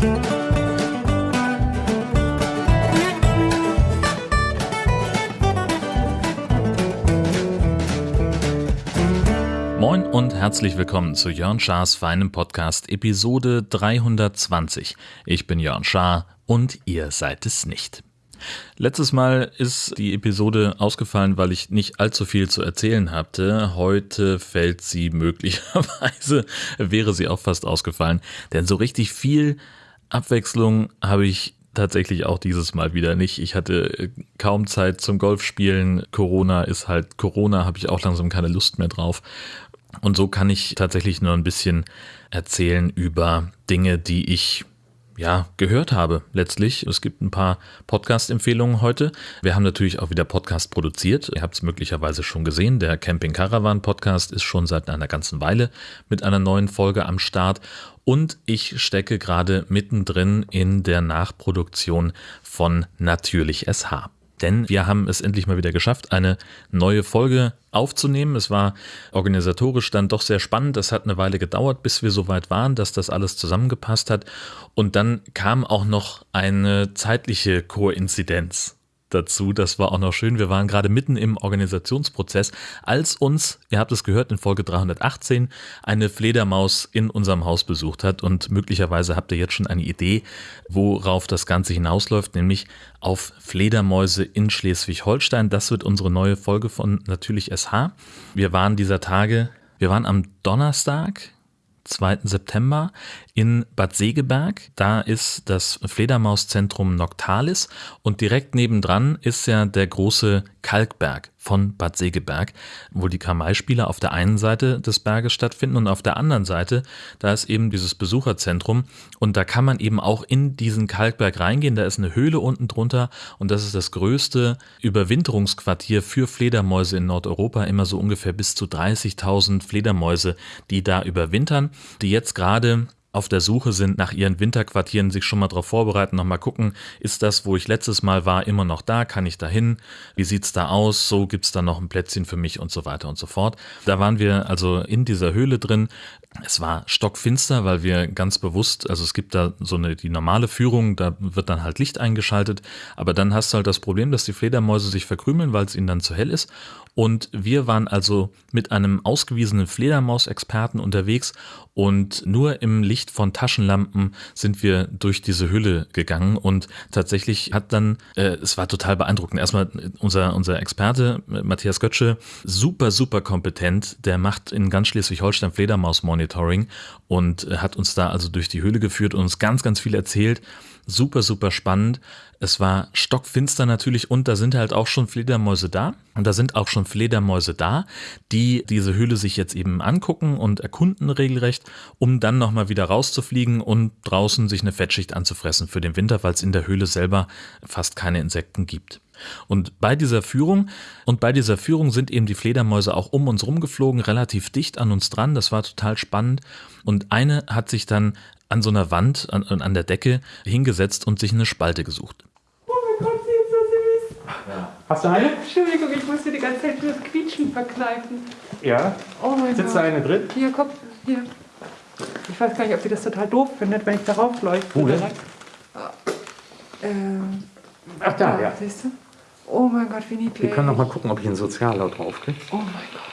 Moin und herzlich willkommen zu Jörn Schars feinem Podcast Episode 320. Ich bin Jörn Schaar und ihr seid es nicht. Letztes Mal ist die Episode ausgefallen, weil ich nicht allzu viel zu erzählen hatte. Heute fällt sie möglicherweise, wäre sie auch fast ausgefallen, denn so richtig viel Abwechslung habe ich tatsächlich auch dieses Mal wieder nicht. Ich hatte kaum Zeit zum Golfspielen. Corona ist halt Corona, habe ich auch langsam keine Lust mehr drauf. Und so kann ich tatsächlich nur ein bisschen erzählen über Dinge, die ich ja, gehört habe letztlich. Es gibt ein paar Podcast-Empfehlungen heute. Wir haben natürlich auch wieder Podcast produziert. Ihr habt es möglicherweise schon gesehen. Der Camping Caravan Podcast ist schon seit einer ganzen Weile mit einer neuen Folge am Start. Und ich stecke gerade mittendrin in der Nachproduktion von Natürlich SH denn wir haben es endlich mal wieder geschafft, eine neue Folge aufzunehmen. Es war organisatorisch dann doch sehr spannend. Es hat eine Weile gedauert, bis wir so weit waren, dass das alles zusammengepasst hat. Und dann kam auch noch eine zeitliche Koinzidenz dazu. Das war auch noch schön. Wir waren gerade mitten im Organisationsprozess, als uns, ihr habt es gehört in Folge 318, eine Fledermaus in unserem Haus besucht hat. Und möglicherweise habt ihr jetzt schon eine Idee, worauf das Ganze hinausläuft, nämlich auf Fledermäuse in Schleswig-Holstein. Das wird unsere neue Folge von Natürlich SH. Wir waren dieser Tage, wir waren am Donnerstag, 2. September in Bad Segeberg. Da ist das Fledermauszentrum Noctalis und direkt nebendran ist ja der große Kalkberg von Bad Segeberg, wo die Kamai-Spiele auf der einen Seite des Berges stattfinden und auf der anderen Seite, da ist eben dieses Besucherzentrum und da kann man eben auch in diesen Kalkberg reingehen. Da ist eine Höhle unten drunter und das ist das größte Überwinterungsquartier für Fledermäuse in Nordeuropa. Immer so ungefähr bis zu 30.000 Fledermäuse, die da überwintern, die jetzt gerade auf der Suche sind nach ihren Winterquartieren, sich schon mal darauf vorbereiten, nochmal gucken, ist das, wo ich letztes Mal war, immer noch da? Kann ich da hin? Wie sieht's da aus? So gibt's da noch ein Plätzchen für mich und so weiter und so fort. Da waren wir also in dieser Höhle drin. Es war stockfinster, weil wir ganz bewusst, also es gibt da so eine, die normale Führung, da wird dann halt Licht eingeschaltet, aber dann hast du halt das Problem, dass die Fledermäuse sich verkrümeln, weil es ihnen dann zu hell ist. Und wir waren also mit einem ausgewiesenen Fledermausexperten unterwegs und nur im Licht von Taschenlampen sind wir durch diese Hülle gegangen und tatsächlich hat dann, äh, es war total beeindruckend. Erstmal unser, unser Experte, Matthias Götzsche, super, super kompetent. Der macht in ganz Schleswig-Holstein Fledermaus-Monitoring und hat uns da also durch die Höhle geführt und uns ganz, ganz viel erzählt super, super spannend. Es war stockfinster natürlich und da sind halt auch schon Fledermäuse da. Und da sind auch schon Fledermäuse da, die diese Höhle sich jetzt eben angucken und erkunden regelrecht, um dann nochmal wieder rauszufliegen und draußen sich eine Fettschicht anzufressen für den Winter, weil es in der Höhle selber fast keine Insekten gibt. Und bei dieser Führung und bei dieser Führung sind eben die Fledermäuse auch um uns rumgeflogen, relativ dicht an uns dran. Das war total spannend. Und eine hat sich dann an so einer Wand, an, an der Decke hingesetzt und sich eine Spalte gesucht. Oh mein Gott, sie ist so süß. Ja. Hast du eine? Entschuldigung, ich musste die ganze Zeit nur das Quietschen verkneifen. Ja? Oh mein Sitzt Gott. da eine drin? Hier, komm, hier. Ich weiß gar nicht, ob sie das total doof findet, wenn ich darauf leuchte. Wo denn? Ähm, Ach da, ja. Siehst du? Oh mein Gott, wie niedlich. Wir können noch mal gucken, ob ich einen Soziallaut draufkriege. Oh mein Gott.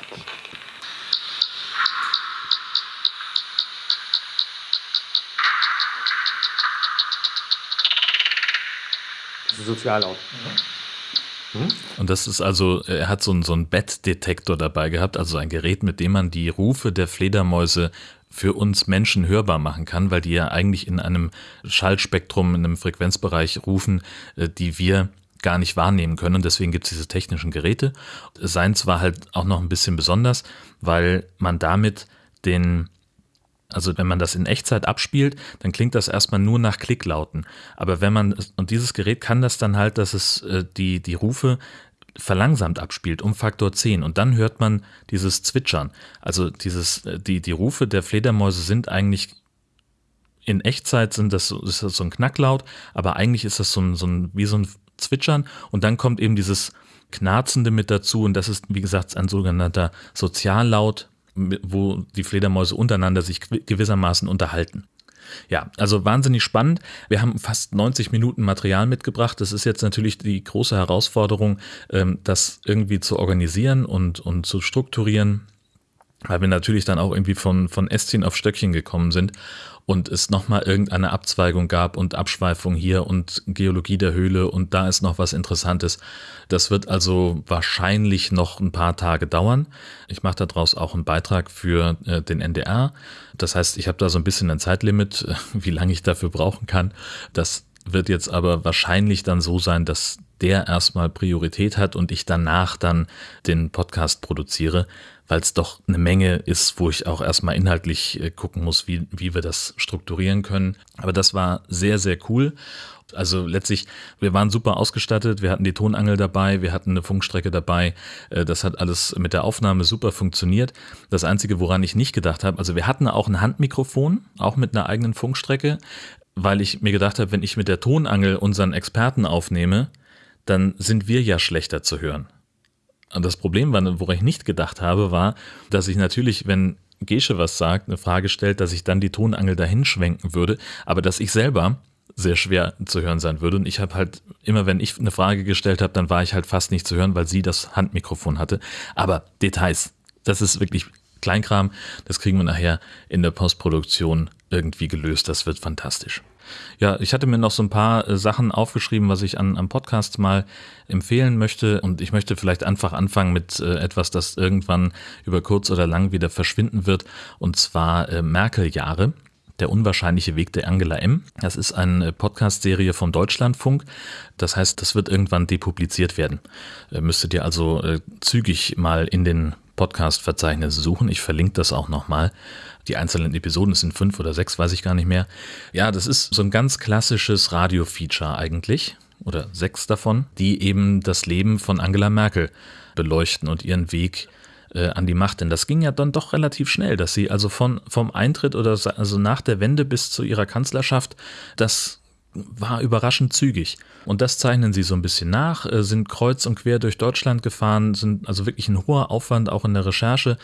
Sozialaut. Mhm. Und das ist also, er hat so einen, so einen Bettdetektor dabei gehabt, also ein Gerät, mit dem man die Rufe der Fledermäuse für uns Menschen hörbar machen kann, weil die ja eigentlich in einem Schallspektrum, in einem Frequenzbereich rufen, äh, die wir gar nicht wahrnehmen können. Und deswegen gibt es diese technischen Geräte. Seins war halt auch noch ein bisschen besonders, weil man damit den also wenn man das in Echtzeit abspielt, dann klingt das erstmal nur nach Klicklauten. Aber wenn man, und dieses Gerät kann das dann halt, dass es äh, die, die Rufe verlangsamt abspielt um Faktor 10 und dann hört man dieses Zwitschern. Also dieses, äh, die, die Rufe der Fledermäuse sind eigentlich in Echtzeit sind das, ist das so ein Knacklaut, aber eigentlich ist das so ein, so ein, wie so ein Zwitschern und dann kommt eben dieses Knarzende mit dazu und das ist, wie gesagt, ein sogenannter Soziallaut wo die Fledermäuse untereinander sich gewissermaßen unterhalten. Ja, also wahnsinnig spannend. Wir haben fast 90 Minuten Material mitgebracht. Das ist jetzt natürlich die große Herausforderung, ähm, das irgendwie zu organisieren und, und zu strukturieren, weil wir natürlich dann auch irgendwie von, von Ästchen auf Stöckchen gekommen sind und es nochmal irgendeine Abzweigung gab und Abschweifung hier und Geologie der Höhle und da ist noch was Interessantes. Das wird also wahrscheinlich noch ein paar Tage dauern. Ich mache daraus auch einen Beitrag für äh, den NDR. Das heißt, ich habe da so ein bisschen ein Zeitlimit, wie lange ich dafür brauchen kann. Das wird jetzt aber wahrscheinlich dann so sein, dass der erstmal Priorität hat und ich danach dann den Podcast produziere weil es doch eine Menge ist, wo ich auch erstmal inhaltlich äh, gucken muss, wie, wie wir das strukturieren können. Aber das war sehr, sehr cool. Also letztlich, wir waren super ausgestattet, wir hatten die Tonangel dabei, wir hatten eine Funkstrecke dabei. Äh, das hat alles mit der Aufnahme super funktioniert. Das Einzige, woran ich nicht gedacht habe, also wir hatten auch ein Handmikrofon, auch mit einer eigenen Funkstrecke, weil ich mir gedacht habe, wenn ich mit der Tonangel unseren Experten aufnehme, dann sind wir ja schlechter zu hören. Das Problem, woran ich nicht gedacht habe, war, dass ich natürlich, wenn Gesche was sagt, eine Frage stellt, dass ich dann die Tonangel dahin schwenken würde, aber dass ich selber sehr schwer zu hören sein würde. Und ich habe halt immer, wenn ich eine Frage gestellt habe, dann war ich halt fast nicht zu hören, weil sie das Handmikrofon hatte. Aber Details, das ist wirklich Kleinkram, das kriegen wir nachher in der Postproduktion irgendwie gelöst. Das wird fantastisch. Ja, ich hatte mir noch so ein paar äh, Sachen aufgeschrieben, was ich an, an Podcasts mal empfehlen möchte. Und ich möchte vielleicht einfach anfangen mit äh, etwas, das irgendwann über kurz oder lang wieder verschwinden wird. Und zwar äh, Merkel-Jahre. Der unwahrscheinliche Weg der Angela M. Das ist eine Podcast-Serie vom Deutschlandfunk. Das heißt, das wird irgendwann depubliziert werden. Müsstet ihr also zügig mal in den Podcast-Verzeichnis suchen. Ich verlinke das auch nochmal. Die einzelnen Episoden sind fünf oder sechs, weiß ich gar nicht mehr. Ja, das ist so ein ganz klassisches Radio-Feature eigentlich. Oder sechs davon, die eben das Leben von Angela Merkel beleuchten und ihren Weg äh, an die Macht. Denn das ging ja dann doch relativ schnell, dass sie also von, vom Eintritt oder also nach der Wende bis zu ihrer Kanzlerschaft das war überraschend zügig. Und das zeichnen sie so ein bisschen nach, äh, sind kreuz und quer durch Deutschland gefahren, sind also wirklich ein hoher Aufwand auch in der Recherche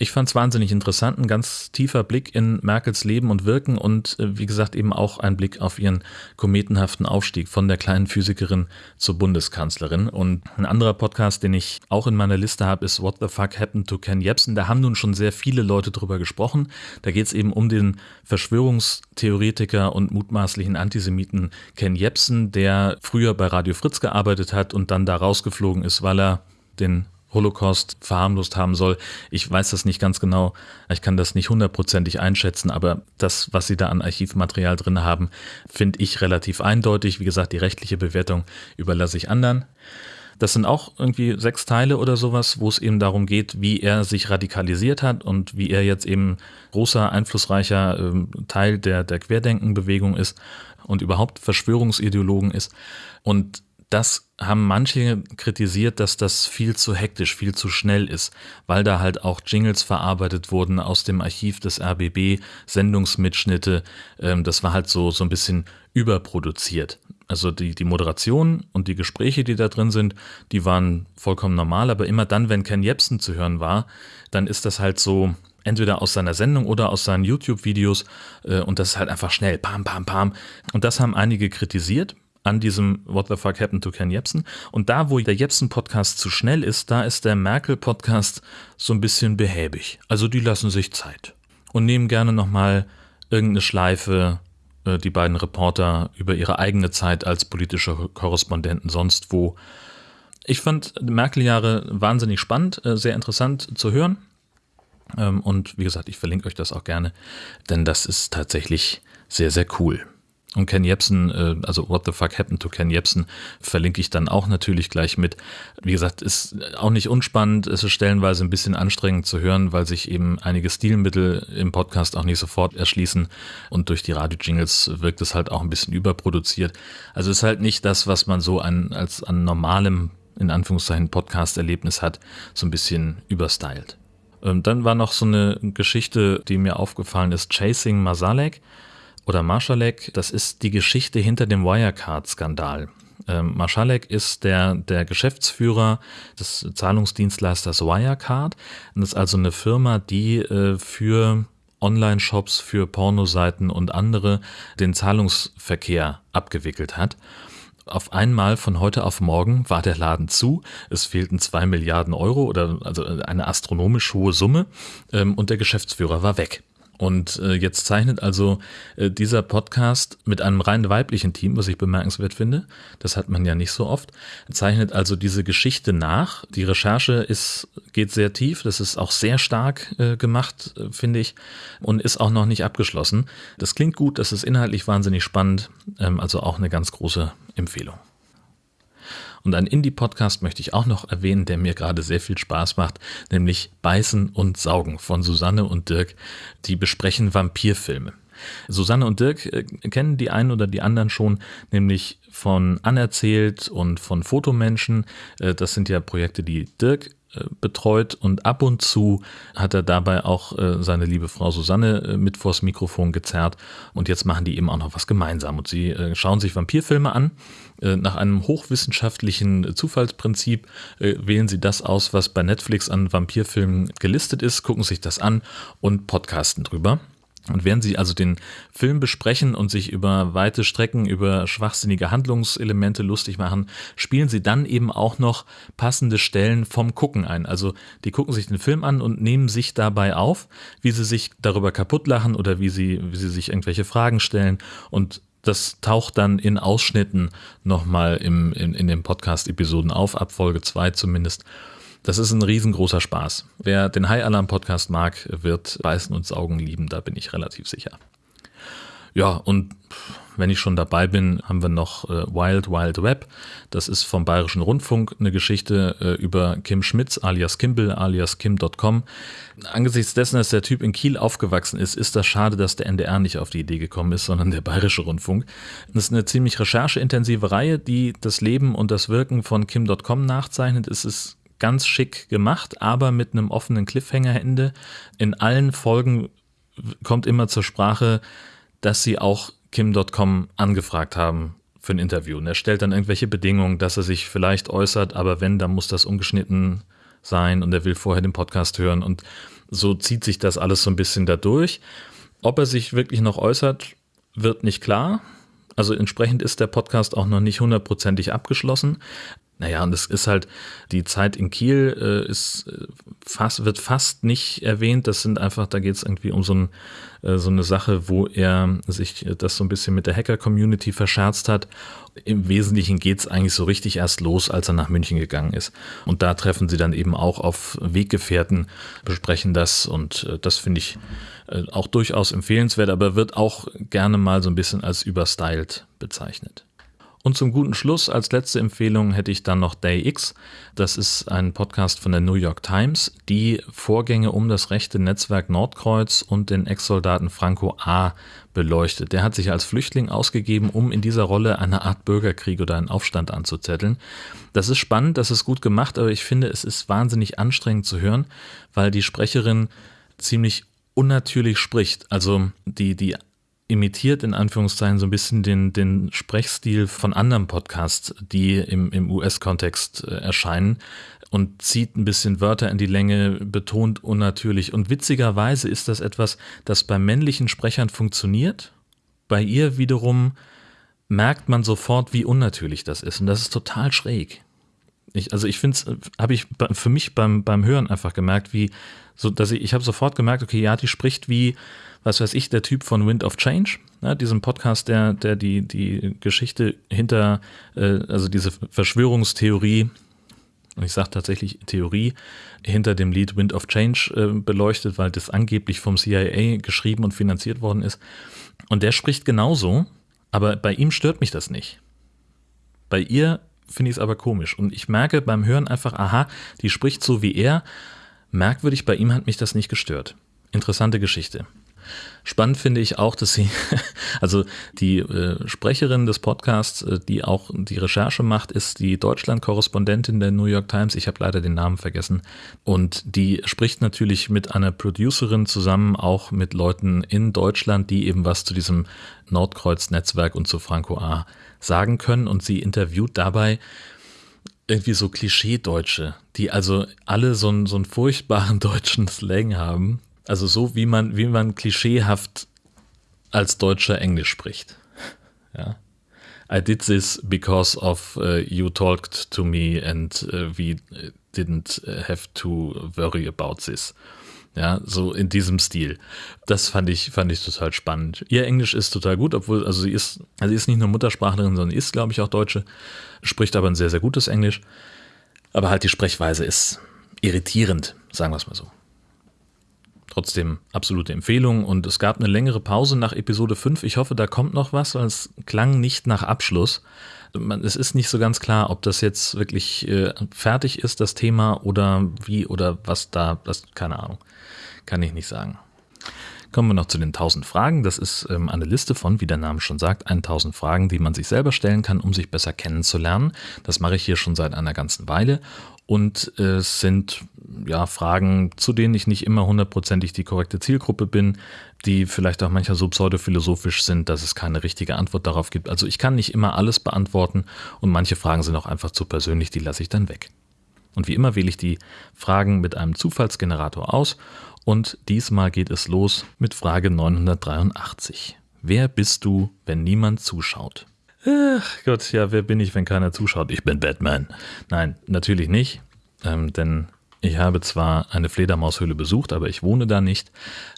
ich fand es wahnsinnig interessant, ein ganz tiefer Blick in Merkels Leben und Wirken und äh, wie gesagt eben auch ein Blick auf ihren kometenhaften Aufstieg von der kleinen Physikerin zur Bundeskanzlerin. Und ein anderer Podcast, den ich auch in meiner Liste habe, ist What the Fuck Happened to Ken Jebsen. Da haben nun schon sehr viele Leute drüber gesprochen. Da geht es eben um den Verschwörungstheoretiker und mutmaßlichen Antisemiten Ken Jebsen, der früher bei Radio Fritz gearbeitet hat und dann da rausgeflogen ist, weil er den Holocaust verharmlost haben soll. Ich weiß das nicht ganz genau. Ich kann das nicht hundertprozentig einschätzen, aber das, was Sie da an Archivmaterial drin haben, finde ich relativ eindeutig. Wie gesagt, die rechtliche Bewertung überlasse ich anderen. Das sind auch irgendwie sechs Teile oder sowas, wo es eben darum geht, wie er sich radikalisiert hat und wie er jetzt eben großer, einflussreicher äh, Teil der, der Querdenkenbewegung ist und überhaupt Verschwörungsideologen ist. Und das haben manche kritisiert, dass das viel zu hektisch, viel zu schnell ist, weil da halt auch Jingles verarbeitet wurden aus dem Archiv des RBB, Sendungsmitschnitte. Ähm, das war halt so, so ein bisschen überproduziert. Also die, die Moderation und die Gespräche, die da drin sind, die waren vollkommen normal, aber immer dann, wenn Ken Jebsen zu hören war, dann ist das halt so, entweder aus seiner Sendung oder aus seinen YouTube-Videos äh, und das ist halt einfach schnell, pam, pam, pam. Und das haben einige kritisiert an diesem What the fuck happened to Ken Jebsen. Und da, wo der Jebsen-Podcast zu schnell ist, da ist der Merkel-Podcast so ein bisschen behäbig. Also die lassen sich Zeit und nehmen gerne nochmal irgendeine Schleife, äh, die beiden Reporter über ihre eigene Zeit als politische Korrespondenten sonst wo. Ich fand Merkel-Jahre wahnsinnig spannend, äh, sehr interessant zu hören. Ähm, und wie gesagt, ich verlinke euch das auch gerne, denn das ist tatsächlich sehr, sehr cool. Und Ken Jebsen, äh, also What the Fuck Happened to Ken Jebsen, verlinke ich dann auch natürlich gleich mit. Wie gesagt, ist auch nicht unspannend, es ist stellenweise ein bisschen anstrengend zu hören, weil sich eben einige Stilmittel im Podcast auch nicht sofort erschließen und durch die Radio-Jingles wirkt es halt auch ein bisschen überproduziert. Also ist halt nicht das, was man so an, als an normalem, in Anführungszeichen, Podcast-Erlebnis hat, so ein bisschen überstylt. Ähm, dann war noch so eine Geschichte, die mir aufgefallen ist, Chasing Masalek oder Marschalek, das ist die Geschichte hinter dem Wirecard-Skandal. Ähm, Marschalek ist der, der Geschäftsführer des Zahlungsdienstleisters Wirecard. Das ist also eine Firma, die äh, für Online-Shops für Pornoseiten und andere den Zahlungsverkehr abgewickelt hat. Auf einmal von heute auf morgen war der Laden zu. Es fehlten zwei Milliarden Euro oder also eine astronomisch hohe Summe ähm, und der Geschäftsführer war weg. Und äh, jetzt zeichnet also äh, dieser Podcast mit einem rein weiblichen Team, was ich bemerkenswert finde, das hat man ja nicht so oft, zeichnet also diese Geschichte nach. Die Recherche ist, geht sehr tief, das ist auch sehr stark äh, gemacht, äh, finde ich, und ist auch noch nicht abgeschlossen. Das klingt gut, das ist inhaltlich wahnsinnig spannend, ähm, also auch eine ganz große Empfehlung. Und einen Indie-Podcast möchte ich auch noch erwähnen, der mir gerade sehr viel Spaß macht, nämlich Beißen und Saugen von Susanne und Dirk. Die besprechen Vampirfilme. Susanne und Dirk äh, kennen die einen oder die anderen schon, nämlich von Anerzählt und von Fotomenschen. Äh, das sind ja Projekte, die Dirk betreut und ab und zu hat er dabei auch äh, seine liebe Frau Susanne äh, mit vors Mikrofon gezerrt und jetzt machen die eben auch noch was gemeinsam und sie äh, schauen sich Vampirfilme an. Äh, nach einem hochwissenschaftlichen Zufallsprinzip äh, wählen sie das aus, was bei Netflix an Vampirfilmen gelistet ist, gucken sich das an und podcasten drüber. Und während sie also den Film besprechen und sich über weite Strecken, über schwachsinnige Handlungselemente lustig machen, spielen sie dann eben auch noch passende Stellen vom Gucken ein. Also die gucken sich den Film an und nehmen sich dabei auf, wie sie sich darüber kaputt lachen oder wie sie, wie sie sich irgendwelche Fragen stellen. Und das taucht dann in Ausschnitten nochmal im, in, in den Podcast-Episoden auf, ab Folge 2 zumindest. Das ist ein riesengroßer Spaß. Wer den High Alarm Podcast mag, wird Beißen und Saugen lieben, da bin ich relativ sicher. Ja, und wenn ich schon dabei bin, haben wir noch äh, Wild Wild Web. Das ist vom Bayerischen Rundfunk eine Geschichte äh, über Kim Schmitz alias Kimball alias Kim.com. Angesichts dessen, dass der Typ in Kiel aufgewachsen ist, ist das schade, dass der NDR nicht auf die Idee gekommen ist, sondern der Bayerische Rundfunk. Das ist eine ziemlich rechercheintensive Reihe, die das Leben und das Wirken von Kim.com nachzeichnet. Es ist ganz schick gemacht, aber mit einem offenen Cliffhanger-Ende. In allen Folgen kommt immer zur Sprache, dass sie auch Kim.com angefragt haben für ein Interview. Und er stellt dann irgendwelche Bedingungen, dass er sich vielleicht äußert, aber wenn, dann muss das ungeschnitten sein und er will vorher den Podcast hören. Und so zieht sich das alles so ein bisschen dadurch. Ob er sich wirklich noch äußert, wird nicht klar. Also entsprechend ist der Podcast auch noch nicht hundertprozentig abgeschlossen. Naja, und es ist halt, die Zeit in Kiel äh, ist äh, fast, wird fast nicht erwähnt. Das sind einfach, da geht es irgendwie um so, ein, äh, so eine Sache, wo er sich das so ein bisschen mit der Hacker-Community verscherzt hat. Im Wesentlichen geht es eigentlich so richtig erst los, als er nach München gegangen ist. Und da treffen sie dann eben auch auf Weggefährten, besprechen das und äh, das finde ich äh, auch durchaus empfehlenswert, aber wird auch gerne mal so ein bisschen als überstyled bezeichnet. Und zum guten Schluss als letzte Empfehlung hätte ich dann noch Day X. Das ist ein Podcast von der New York Times, die Vorgänge um das rechte Netzwerk Nordkreuz und den Ex-Soldaten Franco A. beleuchtet. Der hat sich als Flüchtling ausgegeben, um in dieser Rolle eine Art Bürgerkrieg oder einen Aufstand anzuzetteln. Das ist spannend, das ist gut gemacht, aber ich finde, es ist wahnsinnig anstrengend zu hören, weil die Sprecherin ziemlich unnatürlich spricht. Also die, die imitiert in Anführungszeichen so ein bisschen den, den Sprechstil von anderen Podcasts, die im, im US-Kontext äh, erscheinen und zieht ein bisschen Wörter in die Länge, betont unnatürlich. Und witzigerweise ist das etwas, das bei männlichen Sprechern funktioniert. Bei ihr wiederum merkt man sofort, wie unnatürlich das ist. Und das ist total schräg. Ich, also ich finde es, habe ich für mich beim, beim Hören einfach gemerkt, wie, so dass ich, ich habe sofort gemerkt, okay, ja, die spricht wie, was weiß ich, der Typ von Wind of Change, ja, diesem Podcast, der, der die, die Geschichte hinter, äh, also diese Verschwörungstheorie, und ich sage tatsächlich Theorie, hinter dem Lied Wind of Change äh, beleuchtet, weil das angeblich vom CIA geschrieben und finanziert worden ist. Und der spricht genauso, aber bei ihm stört mich das nicht. Bei ihr finde ich es aber komisch. Und ich merke beim Hören einfach, aha, die spricht so wie er. Merkwürdig, bei ihm hat mich das nicht gestört. Interessante Geschichte. Spannend finde ich auch, dass sie, also die äh, Sprecherin des Podcasts, äh, die auch die Recherche macht, ist die Deutschland-Korrespondentin der New York Times. Ich habe leider den Namen vergessen. Und die spricht natürlich mit einer Producerin zusammen, auch mit Leuten in Deutschland, die eben was zu diesem Nordkreuz-Netzwerk und zu Franco A. sagen können. Und sie interviewt dabei irgendwie so Klischee-Deutsche, die also alle so einen, so einen furchtbaren deutschen Slang haben Also so wie man, wie man klischeehaft als Deutscher Englisch spricht. Ja. I did this because of uh, you talked to me and uh, we didn't have to worry about this. Ja, so in diesem Stil. Das fand ich, fand ich total spannend. Ihr Englisch ist total gut, obwohl, also sie ist, also sie ist nicht nur Muttersprachlerin, sondern ist, glaube ich, auch Deutsche, spricht aber ein sehr, sehr gutes Englisch. Aber halt die Sprechweise ist irritierend, sagen wir es mal so. Trotzdem absolute Empfehlung und es gab eine längere Pause nach Episode 5. Ich hoffe, da kommt noch was, weil es klang nicht nach Abschluss. Es ist nicht so ganz klar, ob das jetzt wirklich äh, fertig ist, das Thema, oder wie oder was da, das, keine Ahnung. Kann ich nicht sagen. Kommen wir noch zu den 1000 Fragen. Das ist ähm, eine Liste von, wie der Name schon sagt, 1000 Fragen, die man sich selber stellen kann, um sich besser kennenzulernen. Das mache ich hier schon seit einer ganzen Weile. Und äh, es sind ja Fragen, zu denen ich nicht immer hundertprozentig die korrekte Zielgruppe bin, die vielleicht auch manchmal so pseudophilosophisch sind, dass es keine richtige Antwort darauf gibt. Also ich kann nicht immer alles beantworten und manche Fragen sind auch einfach zu persönlich, die lasse ich dann weg. Und wie immer wähle ich die Fragen mit einem Zufallsgenerator aus und diesmal geht es los mit Frage 983. Wer bist du, wenn niemand zuschaut? Ach Gott, ja, wer bin ich, wenn keiner zuschaut? Ich bin Batman. Nein, natürlich nicht, ähm, denn ich habe zwar eine Fledermaushöhle besucht, aber ich wohne da nicht.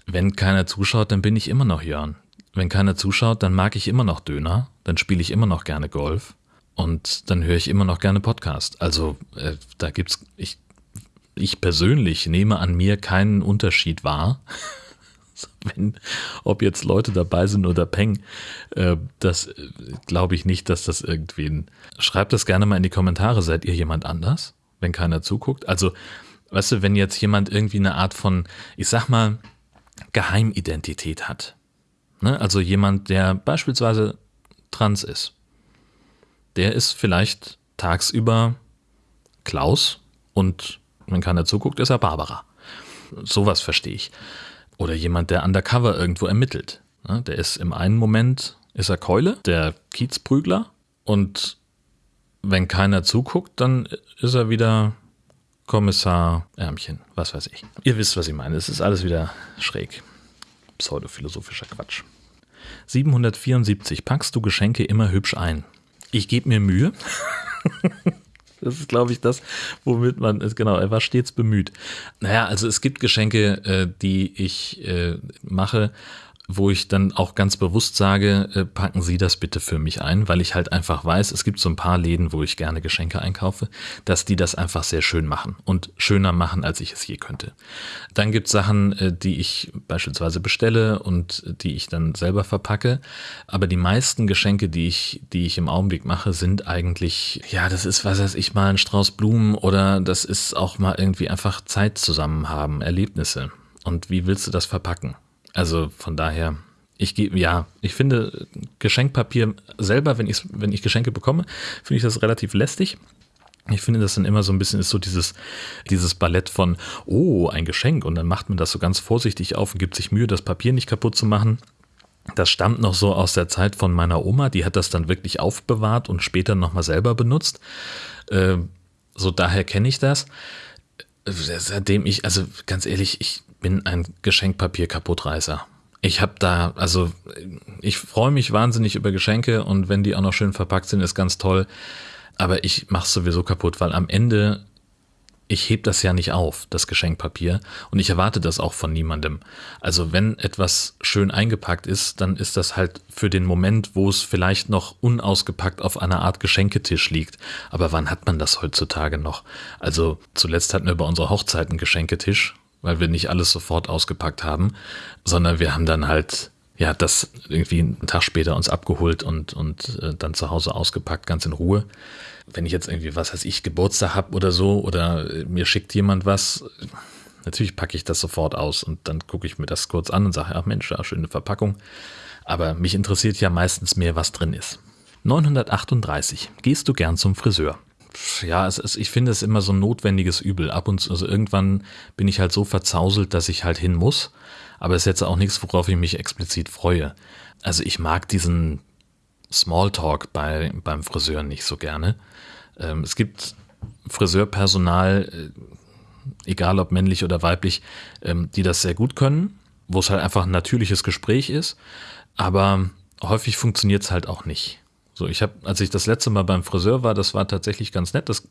Wenn keiner zuschaut, dann bin ich immer noch Jörn. Wenn keiner zuschaut, dann mag ich immer noch Döner, dann spiele ich immer noch gerne Golf und dann höre ich immer noch gerne Podcast. Also äh, da gibt's, ich ich persönlich nehme an mir keinen Unterschied wahr. Wenn, ob jetzt Leute dabei sind oder Peng, äh, das äh, glaube ich nicht, dass das irgendwen. Schreibt das gerne mal in die Kommentare. Seid ihr jemand anders, wenn keiner zuguckt? Also, weißt du, wenn jetzt jemand irgendwie eine Art von, ich sag mal, Geheimidentität hat. Ne? Also jemand, der beispielsweise trans ist. Der ist vielleicht tagsüber Klaus und wenn keiner zuguckt, ist er Barbara. Sowas verstehe ich. Oder jemand, der undercover irgendwo ermittelt. Der ist im einen Moment, ist er Keule, der Kiezprügler. Und wenn keiner zuguckt, dann ist er wieder Kommissar Ärmchen, was weiß ich. Ihr wisst, was ich meine. Es ist alles wieder schräg. Pseudophilosophischer Quatsch. 774. Packst du Geschenke immer hübsch ein? Ich gebe mir Mühe. Das ist, glaube ich, das, womit man ist. Genau, er war stets bemüht. Naja, also es gibt Geschenke, äh, die ich äh, mache wo ich dann auch ganz bewusst sage, äh, packen Sie das bitte für mich ein, weil ich halt einfach weiß, es gibt so ein paar Läden, wo ich gerne Geschenke einkaufe, dass die das einfach sehr schön machen und schöner machen, als ich es je könnte. Dann gibt es Sachen, äh, die ich beispielsweise bestelle und die ich dann selber verpacke, aber die meisten Geschenke, die ich, die ich im Augenblick mache, sind eigentlich, ja, das ist, was weiß ich, mal ein Strauß Blumen oder das ist auch mal irgendwie einfach Zeit zusammen haben, Erlebnisse. Und wie willst du das verpacken? Also von daher, ich gehe, ja, ich finde Geschenkpapier selber, wenn ich, wenn ich Geschenke bekomme, finde ich das relativ lästig. Ich finde, das dann immer so ein bisschen ist so dieses, dieses Ballett von, oh, ein Geschenk. Und dann macht man das so ganz vorsichtig auf und gibt sich Mühe, das Papier nicht kaputt zu machen. Das stammt noch so aus der Zeit von meiner Oma, die hat das dann wirklich aufbewahrt und später nochmal selber benutzt. Äh, so daher kenne ich das. Seitdem ich, also ganz ehrlich, ich bin ein Geschenkpapier-Kaputtreißer. Ich habe da, also ich freue mich wahnsinnig über Geschenke und wenn die auch noch schön verpackt sind, ist ganz toll. Aber ich mache es sowieso kaputt, weil am Ende ich heb das ja nicht auf, das Geschenkpapier, und ich erwarte das auch von niemandem. Also wenn etwas schön eingepackt ist, dann ist das halt für den Moment, wo es vielleicht noch unausgepackt auf einer Art Geschenketisch liegt. Aber wann hat man das heutzutage noch? Also zuletzt hatten wir bei unserer Hochzeit einen Geschenketisch weil wir nicht alles sofort ausgepackt haben, sondern wir haben dann halt ja das irgendwie einen Tag später uns abgeholt und und äh, dann zu Hause ausgepackt, ganz in Ruhe. Wenn ich jetzt irgendwie was weiß ich Geburtstag habe oder so oder äh, mir schickt jemand was, natürlich packe ich das sofort aus und dann gucke ich mir das kurz an und sage, ach Mensch, ja, schöne Verpackung. Aber mich interessiert ja meistens mehr, was drin ist. 938. Gehst du gern zum Friseur? Ja, es ist, ich finde es immer so ein notwendiges Übel. Ab und zu, also irgendwann bin ich halt so verzauselt, dass ich halt hin muss. Aber es ist jetzt auch nichts, worauf ich mich explizit freue. Also ich mag diesen Smalltalk bei, beim Friseur nicht so gerne. Ähm, es gibt Friseurpersonal, äh, egal ob männlich oder weiblich, ähm, die das sehr gut können, wo es halt einfach ein natürliches Gespräch ist, aber häufig funktioniert es halt auch nicht. So, ich habe, als ich das letzte Mal beim Friseur war, das war tatsächlich ganz nett. Das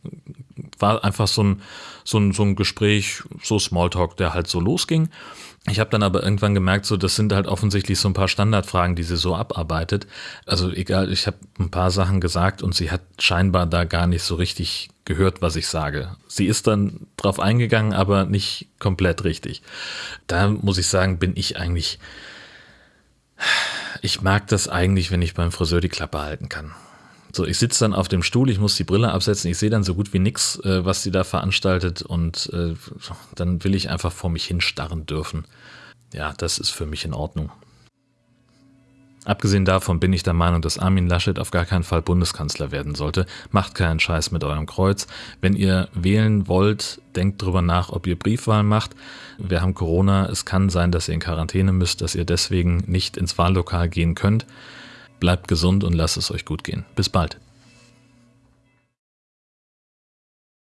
war einfach so ein, so ein, so ein Gespräch, so Smalltalk, der halt so losging. Ich habe dann aber irgendwann gemerkt, so das sind halt offensichtlich so ein paar Standardfragen, die sie so abarbeitet. Also egal, ich habe ein paar Sachen gesagt und sie hat scheinbar da gar nicht so richtig gehört, was ich sage. Sie ist dann drauf eingegangen, aber nicht komplett richtig. Da muss ich sagen, bin ich eigentlich ich mag das eigentlich, wenn ich beim Friseur die Klappe halten kann. So, ich sitze dann auf dem Stuhl, ich muss die Brille absetzen, ich sehe dann so gut wie nix, äh, was sie da veranstaltet und äh, dann will ich einfach vor mich hinstarren dürfen. Ja, das ist für mich in Ordnung. Abgesehen davon bin ich der Meinung, dass Armin Laschet auf gar keinen Fall Bundeskanzler werden sollte. Macht keinen Scheiß mit eurem Kreuz. Wenn ihr wählen wollt, denkt drüber nach, ob ihr Briefwahl macht. Wir haben Corona. Es kann sein, dass ihr in Quarantäne müsst, dass ihr deswegen nicht ins Wahllokal gehen könnt. Bleibt gesund und lasst es euch gut gehen. Bis bald.